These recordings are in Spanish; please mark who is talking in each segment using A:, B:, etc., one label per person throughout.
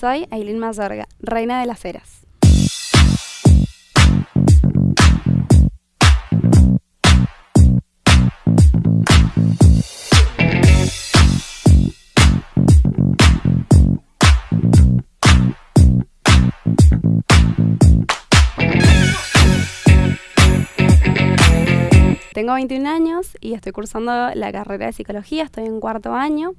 A: Soy Aileen Mazorga, reina de las eras. Tengo 21 años y estoy cursando la carrera de psicología, estoy en cuarto año.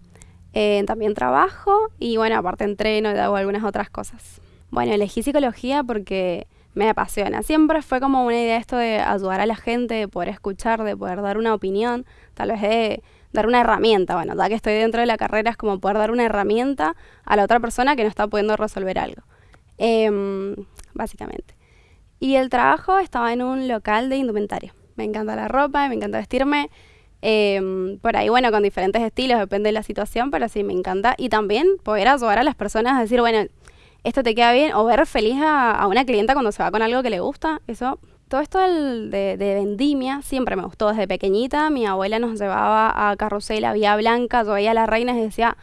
A: Eh, también trabajo y bueno, aparte entreno y hago algunas otras cosas. Bueno, elegí psicología porque me apasiona. Siempre fue como una idea esto de ayudar a la gente, de poder escuchar, de poder dar una opinión, tal vez de dar una herramienta. Bueno, ya que estoy dentro de la carrera es como poder dar una herramienta a la otra persona que no está pudiendo resolver algo. Em, básicamente. Y el trabajo estaba en un local de indumentaria. Me encanta la ropa, me encanta vestirme. Em, por ahí, bueno, con diferentes estilos, depende de la situación, pero sí me encanta. Y también poder ayudar a las personas a decir, bueno, esto te queda bien, o ver feliz a, una clienta cuando se va con algo que le gusta. Eso, todo esto de, de, vendimia siempre me gustó desde pequeñita. Mi abuela nos llevaba a Carrusel, a Vía Blanca, yo veía a las reinas y decía,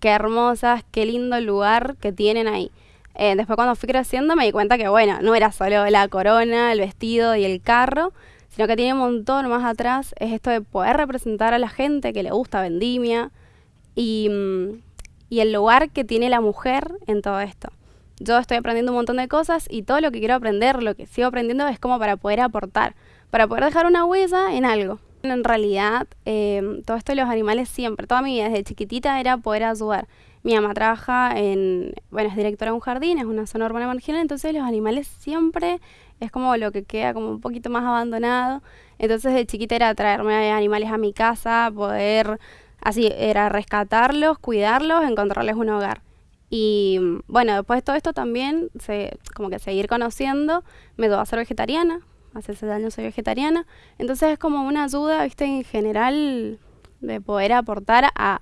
A: qué hermosas, qué lindo lugar que tienen ahí. Eh, después cuando fui creciendo me di cuenta que, bueno, no era solo la corona, el vestido y el carro, sino que tiene un montón más atrás, es esto de poder representar a la gente que le gusta vendimia y, mm, y el lugar que tiene la mujer en todo esto. Yo estoy aprendiendo un montón de cosas y todo lo que quiero aprender, lo que sigo aprendiendo es como para poder aportar, para poder dejar una huella en algo. En realidad, eh, todo esto de los animales siempre, toda mi vida desde chiquitita era poder ayudar. Mi mamá trabaja en, bueno, es directora de un jardín, es una zona urbana marginal, entonces los animales siempre es como lo que queda como un poquito más abandonado. Entonces de chiquita era traerme animales a mi casa, poder, así, era rescatarlos, cuidarlos, encontrarles un hogar. Y bueno, después de todo esto también, se, como que seguir conociendo, me doy a ser vegetariana, hace seis años soy vegetariana, entonces es como una ayuda, viste, en general de poder aportar a,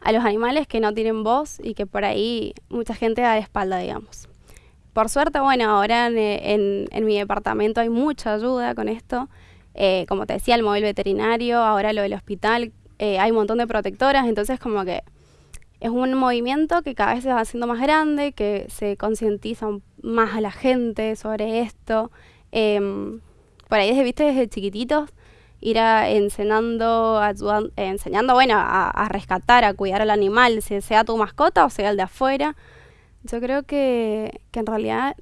A: a los animales que no tienen voz y que por ahí mucha gente da de espalda, digamos. Por suerte, bueno, ahora en, mi departamento hay mucha ayuda con esto. Eh, como te decía, el móvil veterinario, ahora lo del hospital, eh, hay un montón de protectoras, entonces como que es un movimiento que cada vez se va haciendo más grande, que se concientiza más a la gente sobre esto. Em, por ahí, desde, viste, desde chiquititos, ir a, enseñando, enseñando, bueno, a, rescatar, a cuidar al animal, sea tu mascota o sea el de afuera. Yo creo que, que en realidad,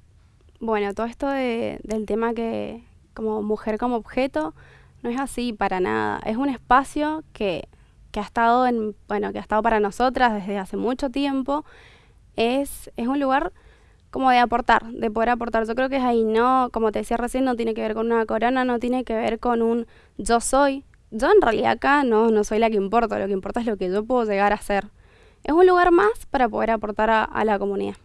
A: bueno, todo esto de, del tema que como mujer como objeto no es así para nada. Es un espacio que, que ha estado en, bueno, que ha estado para nosotras desde hace mucho tiempo. Es, es un lugar como de aportar, de poder aportar. Yo creo que es ahí, no, como te decía recién, no tiene que ver con una corona, no tiene que ver con un yo soy. Yo en realidad acá no, no soy la que importa, lo que importa es lo que yo puedo llegar a ser. Es un lugar más para poder aportar a la comunidad.